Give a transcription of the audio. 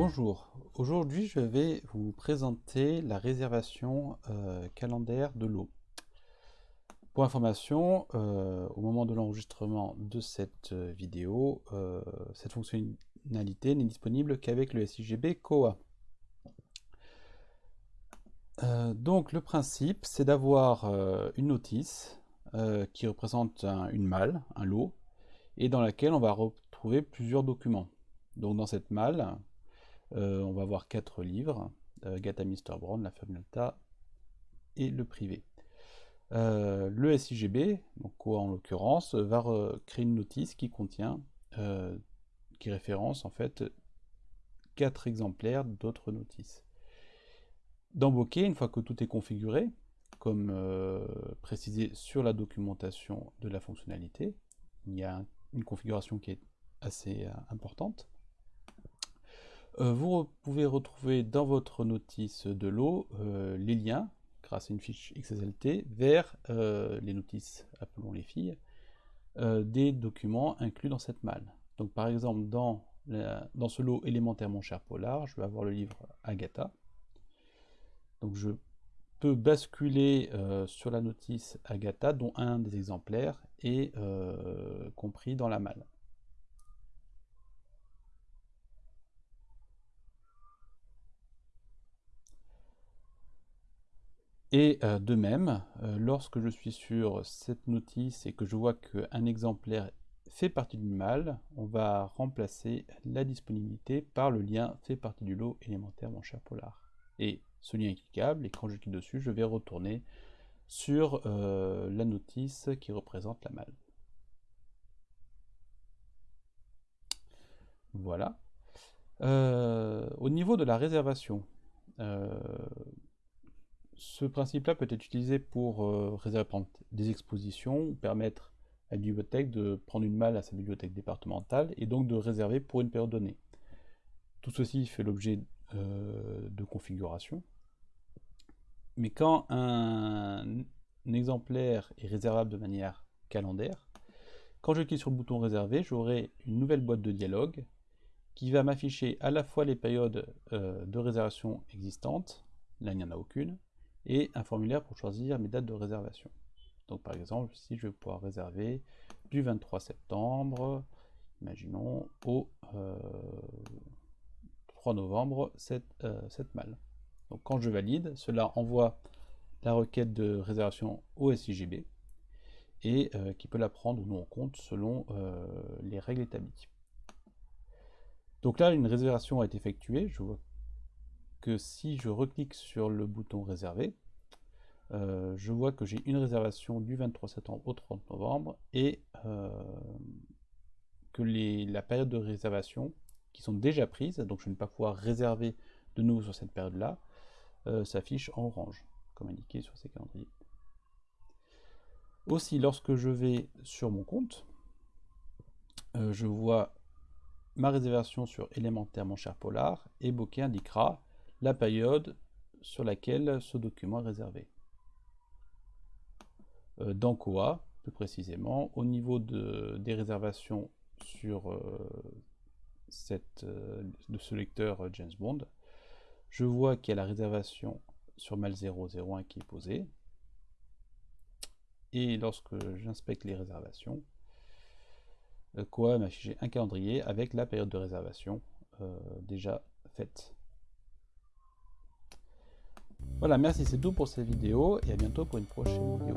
Bonjour, aujourd'hui je vais vous présenter la réservation euh, calendaire de l'eau. Pour information, euh, au moment de l'enregistrement de cette euh, vidéo, cette fonctionnalité n'est disponible qu'avec le SIGB COA. donc le principe, c'est d'avoir une notice qui représente une malle, un lot, et dans laquelle on va retrouver plusieurs documents. Donc dans cette malle, euh, on va avoir quatre livres, euh, Gata Mr. Brown, La Alta et le privé. Euh, le SIGB, quoi en l'occurrence, va créer une notice qui contient, qui référence en fait quatre exemplaires d'autres notices. Dans Bokeh, une fois que tout est configuré, comme précisé sur la documentation de la fonctionnalité, il y a une configuration qui est assez importante. Euh, vous pouvez retrouver dans votre notice de l'eau euh, les liens, grâce à une fiche XSLT, vers euh, les notices, appelons les filles, des documents inclus dans cette malle. Donc par exemple, dans, dans ce lot élémentaire Mon cher Polar, je vais avoir le livre Agatha. Donc je peux basculer sur la notice Agatha, dont un des exemplaires est compris dans la malle. Et euh, de même, euh, lorsque je suis sur cette notice et que je vois qu'un exemplaire fait partie d'une malle, on va remplacer la disponibilité par le lien fait partie du lot élémentaire mon cher Polar. Et ce lien est cliquable, et quand je clique dessus, je vais retourner sur euh, la notice qui représente la malle. Voilà. au niveau de la réservation, ce principe-là peut être utilisé pour euh, réserver des expositions ou permettre à une bibliothèque de prendre une malle à sa bibliothèque départementale et donc de réserver pour une période donnée. Tout ceci fait l'objet euh, de configuration. Mais quand un, exemplaire est réservable de manière calendaire, quand je clique sur le bouton réserver, j'aurai une nouvelle boîte de dialogue qui va m'afficher à la fois les périodes euh, de réservation existantes, là il n'y en a aucune, et un formulaire pour choisir mes dates de réservation. Donc par exemple, si je vais pouvoir réserver du 23 septembre, imaginons, au 3 euh, novembre, cette, euh, malle. Donc quand je valide, cela envoie la requête de réservation au SIGB et euh, qui peut la prendre ou non en compte selon les règles établies. Donc là, une réservation a été effectuée. Je vois que si je reclique sur le bouton réserver, euh, je vois que j'ai une réservation du 23 septembre au 30 novembre et euh, que les, la période de réservation qui sont déjà prises, donc je ne vais pas pouvoir réserver de nouveau sur cette période-là, euh, s'affiche en orange, comme indiqué sur ces calendriers. Aussi, lorsque je vais sur mon compte, je vois ma réservation sur élémentaire mon cher Polar et Bokeh indiquera la période sur laquelle ce document est réservé. Euh, dans COA, plus précisément, au niveau des réservations sur euh, euh, ce lecteur James Bond, je vois qu'il y a la réservation sur mal 001 qui est posée. Et lorsque j'inspecte les réservations, COA m'a affiché un calendrier avec la période de réservation déjà faite. Voilà, merci, c'est tout pour cette vidéo et à bientôt pour une prochaine vidéo.